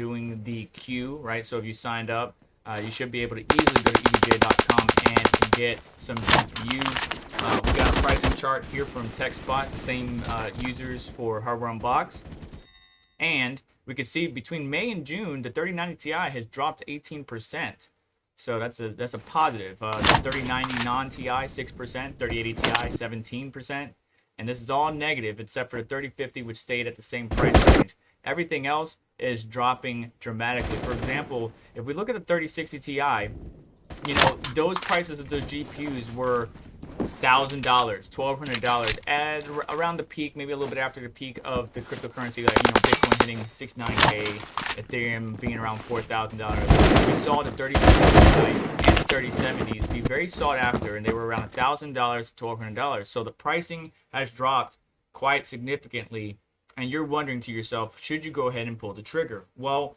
doing the queue, right? So if you signed up, uh, you should be able to easily go to EVGA.com and get some views. Uh, we got a pricing chart here from TechSpot, same uh, users for Hardware Unbox. And we can see between May and June, the 3090 Ti has dropped 18%. So that's a that's a positive. Uh, the 3090 non-Ti 6%, 3080 Ti 17%, and this is all negative except for the 3050 which stayed at the same price range. Everything else is dropping dramatically. For example, if we look at the 3060 Ti, you know, those prices of those GPUs were thousand dollars, twelve hundred dollars, at around the peak, maybe a little bit after the peak of the cryptocurrency, like you know, Bitcoin hitting 69k, Ethereum being around four thousand dollars. We saw the 3070 and the 3070s be very sought after, and they were around thousand dollars to twelve hundred dollars. So the pricing has dropped quite significantly, and you're wondering to yourself, should you go ahead and pull the trigger? Well,